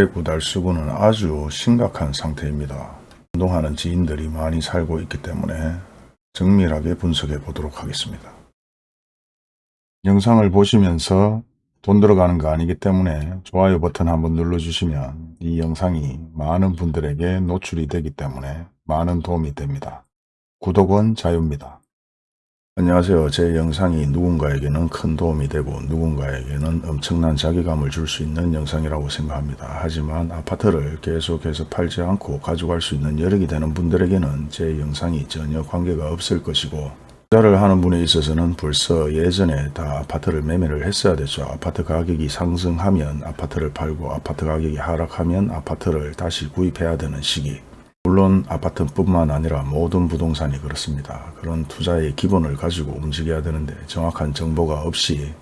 대구 달수구는 아주 심각한 상태입니다. 운동하는 지인들이 많이 살고 있기 때문에 정밀하게 분석해 보도록 하겠습니다. 영상을 보시면서 돈 들어가는 거 아니기 때문에 좋아요 버튼 한번 눌러주시면 이 영상이 많은 분들에게 노출이 되기 때문에 많은 도움이 됩니다. 구독은 자유입니다. 안녕하세요. 제 영상이 누군가에게는 큰 도움이 되고 누군가에게는 엄청난 자괴감을 줄 수 있는 영상이라고 생각합니다. 하지만 아파트를 계속해서 팔지 않고 가져갈 수 있는 여력이 되는 분들에게는 제 영상이 전혀 관계가 없을 것이고 투자를 하는 분에 있어서는 벌써 예전에 다 아파트를 매매를 했어야 됐죠. 아파트 가격이 상승하면 아파트를 팔고 아파트 가격이 하락하면 아파트를 다시 구입해야 되는 시기 물론 아파트뿐만 아니라 모든 부동산이 그렇습니다. 그런 투자의 기본을 가지고 움직여야 되는데 정확한 정보가 없이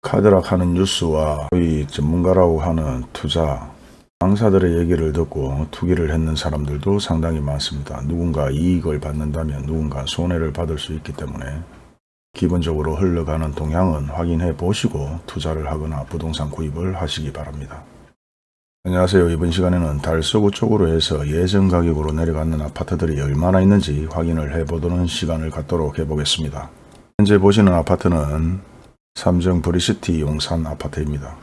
카드락하는 뉴스와 거의 전문가라고 하는 투자 강사들의 얘기를 듣고 투기를 했는 사람들도 상당히 많습니다. 누군가 이익을 받는다면 누군가 손해를 받을 수 있기 때문에 기본적으로 흘러가는 동향은 확인해 보시고 투자를 하거나 부동산 구입을 하시기 바랍니다. 안녕하세요. 이번 시간에는 달서구 쪽으로 해서 예전 가격으로 내려가는 아파트들이 얼마나 있는지 확인을 해보도록 시간을 갖도록 해보겠습니다. 현재 보시는 아파트는 삼정 브리시티 용산 아파트입니다.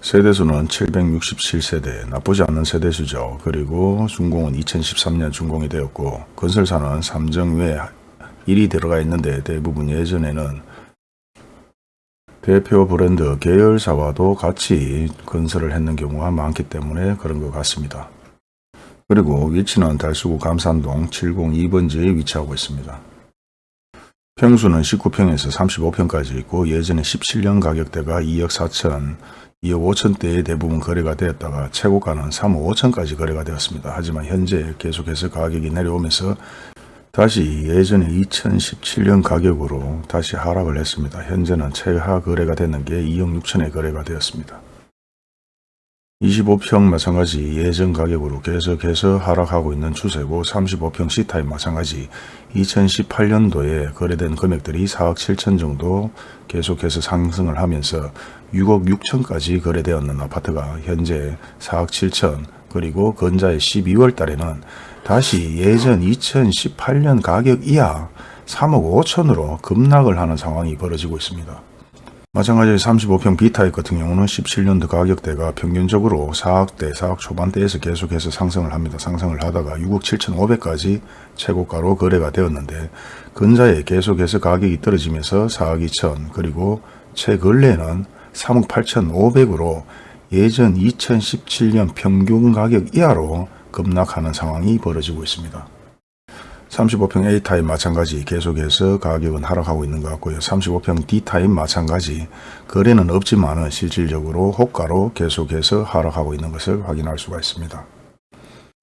세대수는 767세대, 나쁘지 않는 세대수죠. 그리고 준공은 2013년 준공이 되었고 건설사는 삼정 외 1이 들어가 있는데 대부분 예전에는 대표 브랜드 계열사와도 같이 건설을 했는 경우가 많기 때문에 그런 것 같습니다. 그리고 위치는 달수구 감산동 702번지에 위치하고 있습니다. 평수는 19평에서 35평까지 있고 예전에 17년 가격대가 2억 4천, 2억 5천대에 대부분 거래가 되었다가 최고가는 3억 5천까지 거래가 되었습니다. 하지만 현재 계속해서 가격이 내려오면서 다시 예전에 2017년 가격으로 다시 하락을 했습니다. 현재는 최하 거래가 되는 게 2억 6천에 거래가 되었습니다. 25평 마찬가지 예전 가격으로 계속해서 하락하고 있는 추세고 35평 C타입 마찬가지 2018년도에 거래된 금액들이 4억 7천 정도 계속해서 상승을 하면서 6억 6천까지 거래되었는 아파트가 현재 4억 7천 그리고 건자의 12월 달에는 다시 예전 2018년 가격 이하 3억 5천으로 급락을 하는 상황이 벌어지고 있습니다. 마찬가지로 35평 B타입 같은 경우는 17년도 가격대가 평균적으로 4억대, 4억 초반대에서 계속해서 상승을 합니다. 상승을 하다가 6억 7천5백까지 최고가로 거래가 되었는데 근자에 계속해서 가격이 떨어지면서 4억 2천 그리고 최근래는 3억 8천 5백으로 예전 2017년 평균 가격 이하로 급락하는 상황이 벌어지고 있습니다. 35평 A타입 마찬가지 계속해서 가격은 하락하고 있는 것 같고요. 35평 D타입 마찬가지 거래는 없지만 실질적으로 호가로 계속해서 하락하고 있는 것을 확인할 수가 있습니다.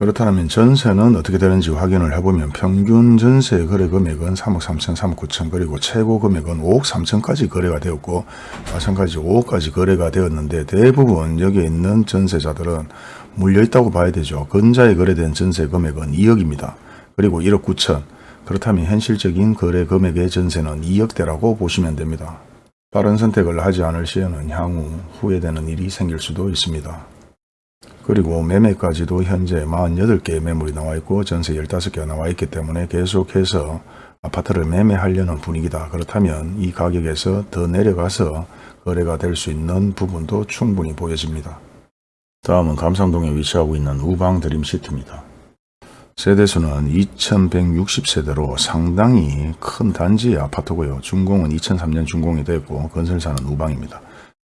그렇다면 전세는 어떻게 되는지 확인을 해보면 평균 전세 거래 금액은 3억 3천, 3억 9천 그리고 최고 금액은 5억 3천까지 거래가 되었고 마찬가지 5억까지 거래가 되었는데 대부분 여기에 있는 전세자들은 물려있다고 봐야 되죠. 근자에 거래된 전세 금액은 2억입니다. 그리고 1억 9천 그렇다면 현실적인 거래 금액의 전세는 2억대라고 보시면 됩니다. 빠른 선택을 하지 않을 시에는 향후 후회되는 일이 생길 수도 있습니다. 그리고 매매까지도 현재 48개의 매물이 나와 있고 전세 15개가 나와 있기 때문에 계속해서 아파트를 매매하려는 분위기다. 그렇다면 이 가격에서 더 내려가서 거래가 될 수 있는 부분도 충분히 보여집니다. 다음은 감상동에 위치하고 있는 우방 드림시티입니다. 세대수는 2160세대로 상당히 큰 단지의 아파트고요. 준공은 2003년 준공이 됐고 건설사는 우방입니다.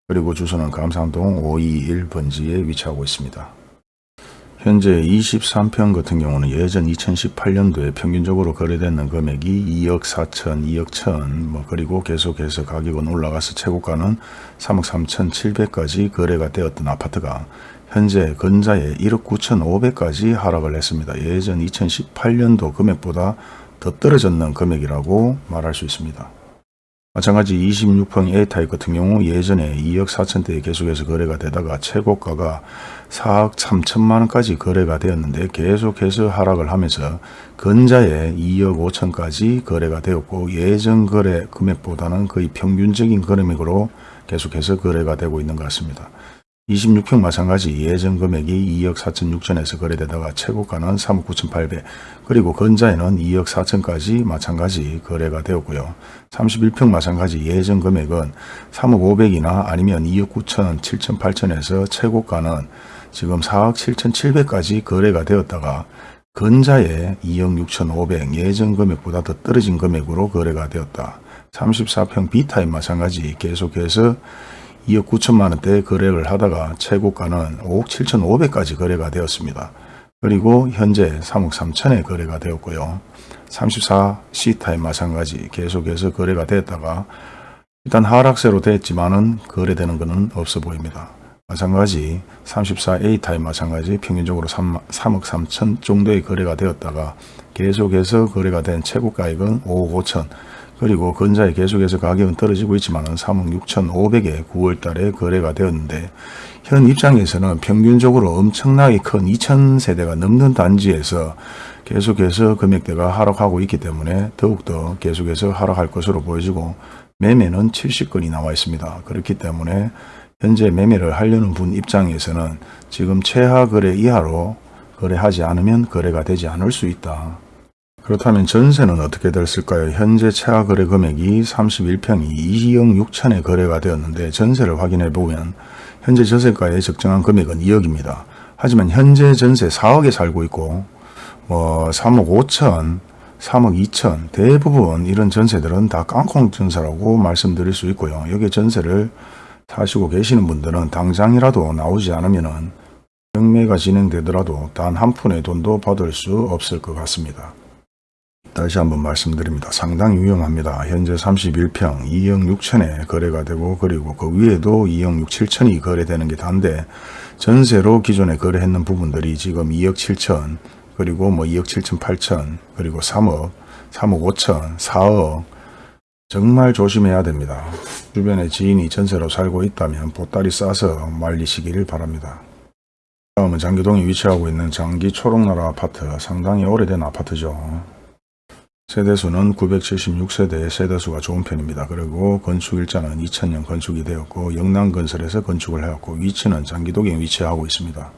그리고 주소는 감상동 521번지에 위치하고 있습니다. 현재 23평 같은 경우는 예전 2018년도에 평균적으로 거래되는 금액이 2억 4천, 2억 1천, 뭐 그리고 계속해서 가격은 올라가서 최고가는 3억 3천 7백까지 거래가 되었던 아파트가 현재 근자에 1억 9천 5백까지 하락을 했습니다. 예전 2018년도 금액보다 더 떨어졌는 금액이라고 말할 수 있습니다. 마찬가지 26평 A타입 같은 경우 예전에 2억 4천대에 계속해서 거래가 되다가 최고가가 4억 3천만원까지 거래가 되었는데 계속해서 하락을 하면서 근자에 2억 5천까지 거래가 되었고 예전 거래 금액보다는 거의 평균적인 금액으로 계속해서 거래가 되고 있는 것 같습니다. 26평 마찬가지. 예전 금액이 2억 4천 6천에서 거래되다가 최고가는 3억 9천 8백. 그리고 근자에는 2억 4천까지 마찬가지 거래가 되었고요. 31평 마찬가지. 예전 금액은 3억 5백이나 아니면 2억 9천 7천 8천에서 최고가는 지금 4억 7천 7백까지 거래가 되었다가 근자에 2억 6천 5백. 예전 금액보다 더 떨어진 금액으로 거래가 되었다. 34평 B타입 마찬가지. 계속해서 2억 9천만 원대 거래를 하다가 최고가는 5억 7천 5백까지 거래가 되었습니다. 그리고 현재 3억 3천에 거래가 되었고요. 34C타입 마찬가지 계속해서 거래가 됐다가 일단 하락세로 됐지만은 거래되는 것은 없어 보입니다. 마찬가지 34A 타입 마찬가지 평균적으로 3, 3억 3천 정도의 거래가 되었다가 계속해서 거래가 된 최고가액은 5억 5천 그리고 근자에 계속해서 가격은 떨어지고 있지만 3억 6천 5백에 9월 달에 거래가 되었는데 현 입장에서는 평균적으로 엄청나게 큰 2천 세대가 넘는 단지에서 계속해서 금액대가 하락하고 있기 때문에 더욱더 계속해서 하락할 것으로 보여지고 매매는 70건이 나와 있습니다. 그렇기 때문에 현재 매매를 하려는 분 입장에서는 지금 최하 거래 이하로 거래하지 않으면 거래가 되지 않을 수 있다. 그렇다면 전세는 어떻게 됐을까요? 현재 최하 거래 금액이 31평이 2억 6천에 거래가 되었는데 전세를 확인해 보면 현재 전세가의 적정한 금액은 2억입니다. 하지만 현재 전세 4억에 살고 있고 뭐 3억 5천, 3억 2천 대부분 이런 전세들은 다 깡통 전세라고 말씀드릴 수 있고요. 여기 전세를 사시고 계시는 분들은 당장이라도 나오지 않으면 경매가 진행되더라도 단 한 푼의 돈도 받을 수 없을 것 같습니다. 다시 한번 말씀드립니다. 상당히 위험합니다. 현재 31평 2억 6천에 거래가 되고 그리고 그 위에도 2억 6, 7천이 거래되는 게 단데 전세로 기존에 거래했는 부분들이 지금 2억 7천 그리고 뭐 2억 7천 8천 그리고 3억 3억 5천 4억 정말 조심해야 됩니다. 주변에 지인이 전세로 살고 있다면 보따리 싸서 말리시기를 바랍니다. 다음은 장기동에 위치하고 있는 장기 초록나라 아파트 상당히 오래된 아파트죠. 세대수는 976세대의 세대수가 좋은 편입니다. 그리고 건축일자는 2000년 건축이 되었고 영남건설에서 건축을 해왔고 위치는 장기동에 위치하고 있습니다.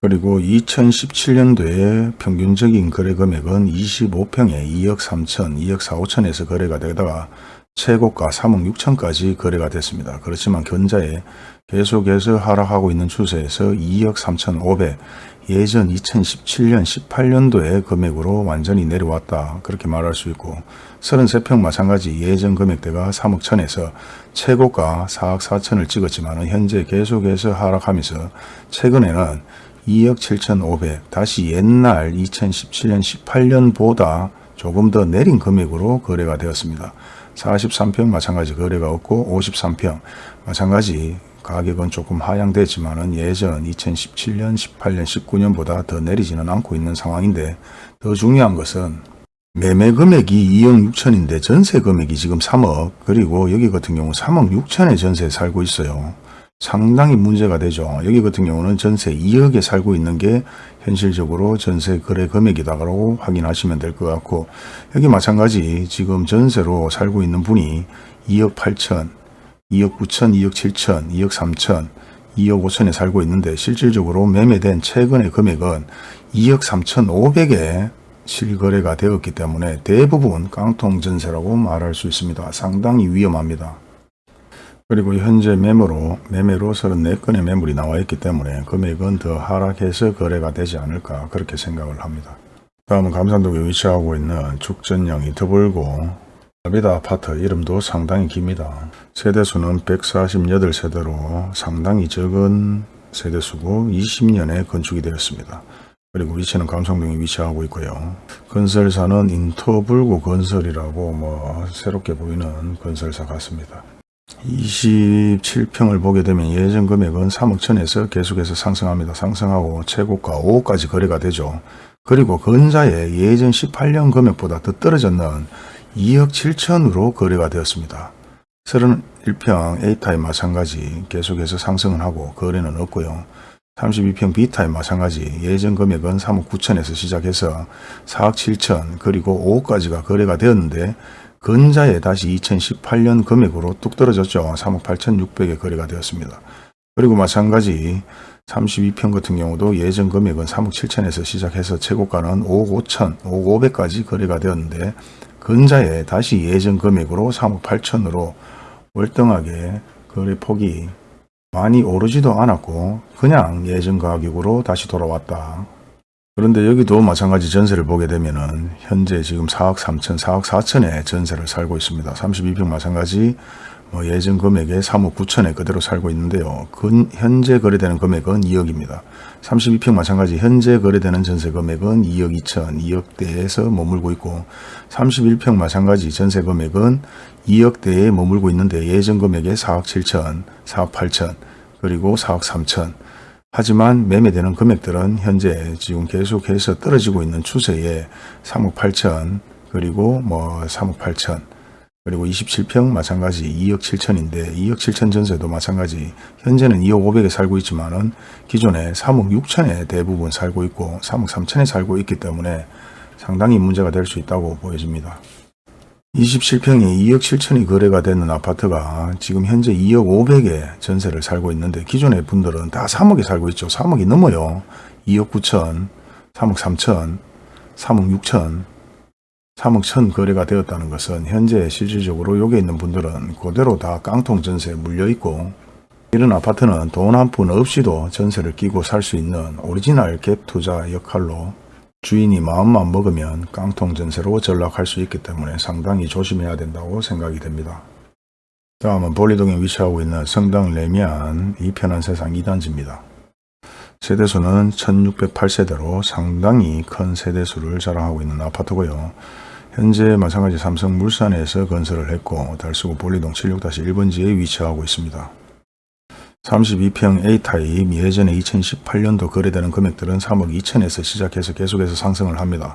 그리고 2017년도에 평균적인 거래 금액은 25평에 2억 3천, 2억 4, 5천에서 거래가 되다가 최고가 3억 6천까지 거래가 됐습니다. 그렇지만 견자에 계속해서 하락하고 있는 추세에서 2억 3천 5백, 예전 2017년 18년도의 금액으로 완전히 내려왔다 그렇게 말할 수 있고 33평 마찬가지 예전 금액대가 3억 천에서 최고가 4억 4천을 찍었지만 현재 계속해서 하락하면서 최근에는 2억 7천 5백 다시 옛날 2017년 18년보다 조금 더 내린 금액으로 거래가 되었습니다. 43평 마찬가지 거래가 없고 53평 마찬가지 가격은 조금 하향되지만 예전 2017년, 18년, 19년보다 더 내리지는 않고 있는 상황인데 더 중요한 것은 매매 금액이 2억 6천인데 전세 금액이 지금 3억 그리고 여기 같은 경우 3억 6천에 전세에 살고 있어요. 상당히 문제가 되죠. 여기 같은 경우는 전세 2억에 살고 있는 게 현실적으로 전세 거래 금액이다라고 확인하시면 될 것 같고 여기 마찬가지 지금 전세로 살고 있는 분이 2억 8천 2억 9천, 2억 7천, 2억 3천, 2억 5천에 살고 있는데 실질적으로 매매된 최근의 금액은 2억 3천 5백에 실거래가 되었기 때문에 대부분 깡통 전세라고 말할 수 있습니다. 상당히 위험합니다. 그리고 현재 매매로 매매로 34건의 매물이 나와 있기 때문에 금액은 더 하락해서 거래가 되지 않을까 그렇게 생각을 합니다. 다음은 감산동에 위치하고 있는 죽전형이 더불고 아비다 아파트 이름도 상당히 깁니다. 세대수는 148세대로 상당히 적은 세대수고 20년에 건축이 되었습니다. 그리고 위치는 감성동에 위치하고 있고요. 건설사는 인터불구 건설이라고 뭐 새롭게 보이는 건설사 같습니다. 27평을 보게 되면 예전 금액은 3억 천에서 계속해서 상승합니다. 상승하고 최고가 5억까지 거래가 되죠. 그리고 건자의 예전 18년 금액보다 더 떨어졌는 2억 7천으로 거래가 되었습니다. 31평 A타입 마찬가지 계속해서 상승을 하고 거래는 없고요. 32평 B타입 마찬가지 예전 금액은 3억 9천에서 시작해서 4억 7천 그리고 5억까지가 거래가 되었는데 근자에 다시 2018년 금액으로 뚝 떨어졌죠. 3억 8천 6백에 거래가 되었습니다. 그리고 마찬가지 32평 같은 경우도 예전 금액은 3억 7천에서 시작해서 최고가는 5억 5천, 5억 500까지 거래가 되었는데 근자에 다시 예전 금액으로 3억 8천으로 월등하게 거래 폭이 많이 오르지도 않았고 그냥 예전 가격으로 다시 돌아왔다. 그런데 여기도 마찬가지 전세를 보게 되면은 현재 지금 4억 3천, 4억 4천에 전세를 살고 있습니다. 32평 마찬가지 뭐 예전 금액에 3억 9천에 그대로 살고 있는데요. 근, 현재 거래되는 금액은 2억입니다. 32평 마찬가지 현재 거래되는 전세 금액은 2억 2천, 2억대에서 머물고 있고 31평 마찬가지 전세 금액은 2억대에 머물고 있는데 예전 금액에 4억 7천, 4억 8천, 그리고 4억 3천 하지만 매매되는 금액들은 현재 지금 계속해서 떨어지고 있는 추세에 3억 8천 그리고 뭐 3억 8천 그리고 27평 마찬가지 2억 7천인데 2억 7천 전세도 마찬가지 현재는 2억 5백에 살고 있지만 은 기존에 3억 6천에 대부분 살고 있고 3억 3천에 살고 있기 때문에 상당히 문제가 될 수 있다고 보여집니다. 27평이 2억 7천이 거래가 되는 아파트가 지금 현재 2억 5백에 전세를 살고 있는데 기존의 분들은 다 3억에 살고 있죠. 3억이 넘어요. 2억 9천, 3억 3천, 3억 6천, 3억 천 거래가 되었다는 것은 현재 실질적으로 여기 있는 분들은 그대로 다 깡통 전세에 물려 있고 이런 아파트는 돈 한 푼 없이도 전세를 끼고 살 수 있는 오리지널 갭 투자 역할로 주인이 마음만 먹으면 깡통 전세로 전락할 수 있기 때문에 상당히 조심해야 된다고 생각이 됩니다. 다음은 본리동에 위치하고 있는 성당 래미안 e편한세상 2단지입니다. 세대수는 1608세대로 상당히 큰 세대수를 자랑하고 있는 아파트고요. 현재 마찬가지 삼성물산에서 건설을 했고 달수구 볼리동 76-1번지에 위치하고 있습니다. 32평 A타입 예전에 2018년도 거래되는 금액들은 3억 2천에서 시작해서 계속해서 상승을 합니다.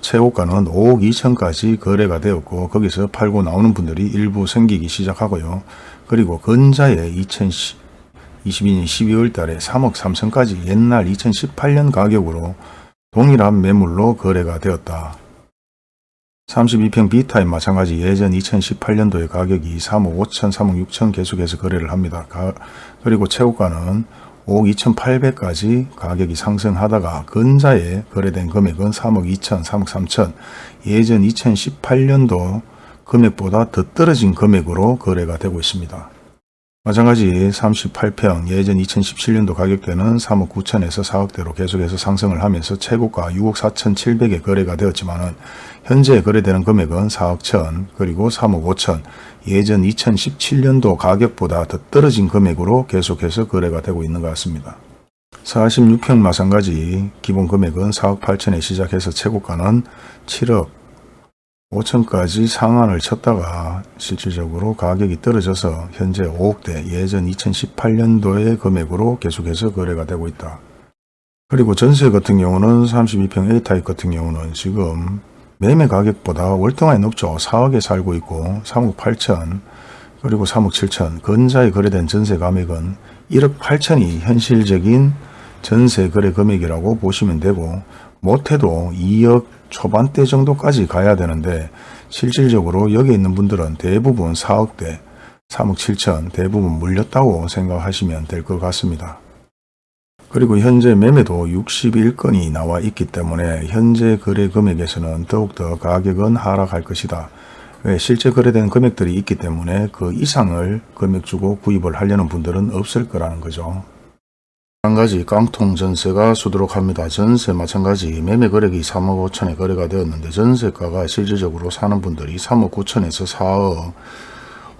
최고가는 5억 2천까지 거래가 되었고 거기서 팔고 나오는 분들이 일부 생기기 시작하고요. 그리고 근자에 2022년 12월 달에 3억 3천까지 옛날 2018년 가격으로 동일한 매물로 거래가 되었다. 32평 B타입 마찬가지 예전 2018년도의 가격이 3억 5천, 3억 6천 계속해서 거래를 합니다. 가, 그리고 최고가는 5억 2,800까지 가격이 상승하다가 근자에 거래된 금액은 3억 2천, 3억 3천 예전 2018년도 금액보다 더 떨어진 금액으로 거래가 되고 있습니다. 마찬가지 38평 예전 2017년도 가격대는 3억 9천에서 4억대로 계속해서 상승을 하면서 최고가 6억 4천 7백에 거래가 되었지만 현재 거래되는 금액은 4억 천 그리고 3억 5천 예전 2017년도 가격보다 더 떨어진 금액으로 계속해서 거래가 되고 있는 것 같습니다. 46평 마찬가지 기본 금액은 4억 8천에 시작해서 최고가는 7억 5천까지 상한을 쳤다가 실질적으로 가격이 떨어져서 현재 5억대 예전 2018년도의 금액으로 계속해서 거래가 되고 있다. 그리고 전세 같은 경우는 32평 A타입 같은 경우는 지금 매매 가격보다 월등하게 높죠. 4억에 살고 있고 3억 8천 그리고 3억 7천 근자에 거래된 전세 금액은 1억 8천이 현실적인 전세 거래 금액이라고 보시면 되고 못해도 2억 초반대 정도까지 가야 되는데 실질적으로 여기 있는 분들은 대부분 4억대, 3억 7천 대부분 물렸다고 생각하시면 될 것 같습니다. 그리고 현재 매매도 61건이 나와 있기 때문에 현재 거래 금액에서는 더욱더 가격은 하락할 것이다. 왜 실제 거래된 금액들이 있기 때문에 그 이상을 금액 주고 구입을 하려는 분들은 없을 거라는 거죠. 마찬가지 깡통 전세가 수두룩 합니다. 전세 마찬가지 매매 거래액이 3억 5천에 거래가 되었는데 전세가가 실질적으로 사는 분들이 3억 9천에서 4억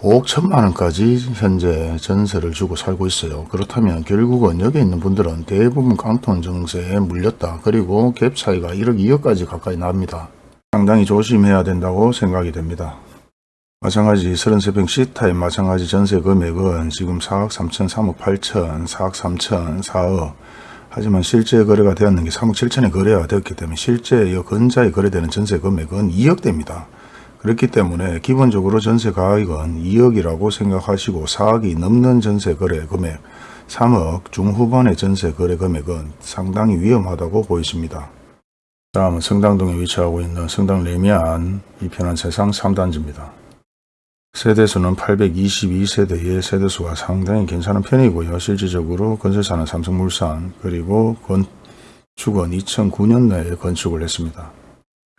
5억 천만 원까지 현재 전세를 주고 살고 있어요. 그렇다면 결국은 여기 있는 분들은 대부분 깡통 전세에 물렸다. 그리고 갭 차이가 1억 2억까지 가까이 납니다. 상당히 조심해야 된다고 생각이 됩니다. 마찬가지 33평 C타입 마찬가지 전세 금액은 지금 4억 3천, 3억 8천, 4억 3천, 4억 하지만 실제 거래가 되었는 게 3억 7천에 거래가 되었기 때문에 실제 이 근자에 거래되는 전세 금액은 2억대입니다. 그렇기 때문에 기본적으로 전세 가액은 2억이라고 생각하시고 4억이 넘는 전세 거래 금액 3억 중후반의 전세 거래 금액은 상당히 위험하다고 보이십니다. 다음은 성당동에 위치하고 있는 성당 레미안 이편한 세상 3단지입니다. 세대수는 822세대의 세대수가 상당히 괜찮은 편이고요. 실질적으로 건설사는 삼성물산 그리고 건축은 2009년도에 건축을 했습니다.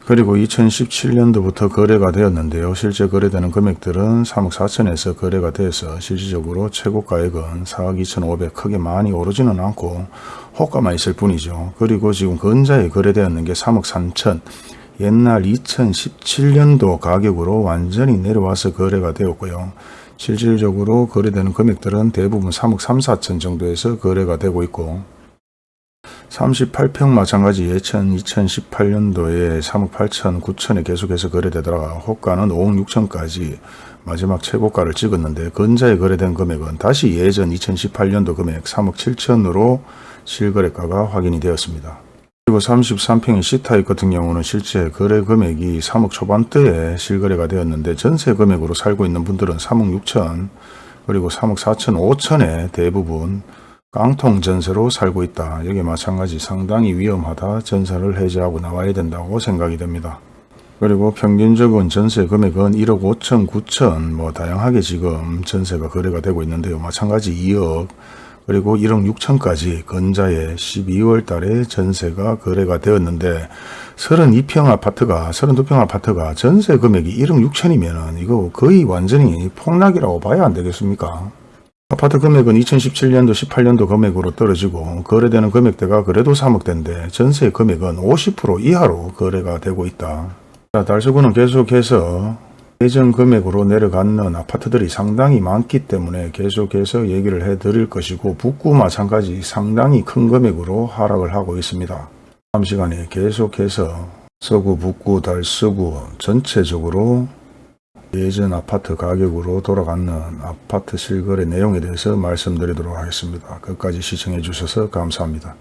그리고 2017년도부터 거래가 되었는데요. 실제 거래되는 금액들은 3억 4천에서 거래가 돼서 실질적으로 최고 가액은 4억 2천5백 크게 많이 오르지는 않고 호가만 있을 뿐이죠. 그리고 지금 건자에 거래되었는 게 3억 3천 옛날 2017년도 가격으로 완전히 내려와서 거래가 되었고요. 실질적으로 거래되는 금액들은 대부분 3억 3, 4천 정도에서 거래가 되고 있고 38평 마찬가지 예천 2018년도에 3억 8천 9천에 계속해서 거래되다가 호가는 5억 6천까지 마지막 최고가를 찍었는데 건자에 거래된 금액은 다시 예전 2018년도 금액 3억 7천으로 실거래가가 확인이 되었습니다. 그리고 33평의 C타입 같은 경우는 실제 거래 금액이 3억 초반대에 실거래가 되었는데 전세 금액으로 살고 있는 분들은 3억 6천 그리고 3억 4천 5천에 대부분 깡통 전세로 살고 있다. 여기 마찬가지 상당히 위험하다. 전세를 해제하고 나와야 된다고 생각이 됩니다. 그리고 평균적인 전세 금액은 1억 5천, 9천 뭐 다양하게 지금 전세가 거래가 되고 있는데요. 마찬가지 2억 그리고 1억 6천까지 건자에 12월 달에 전세가 거래가 되었는데 32평 아파트가 32평 아파트가 전세 금액이 1억 6천이면 이거 거의 완전히 폭락이라고 봐야 안 되겠습니까? 아파트 금액은 2017년도 18년도 금액으로 떨어지고 거래되는 금액대가 그래도 3억대인데 전세 금액은 50% 이하로 거래가 되고 있다. 자, 달서구는 계속해서 예전 금액으로 내려가는 아파트들이 상당히 많기 때문에 계속해서 얘기를 해 드릴 것이고 북구 마찬가지 상당히 큰 금액으로 하락을 하고 있습니다. 다음 시간에 계속해서 서구, 북구, 달서구 전체적으로 예전 아파트 가격으로 돌아가는 아파트 실거래 내용에 대해서 말씀드리도록 하겠습니다. 끝까지 시청해 주셔서 감사합니다.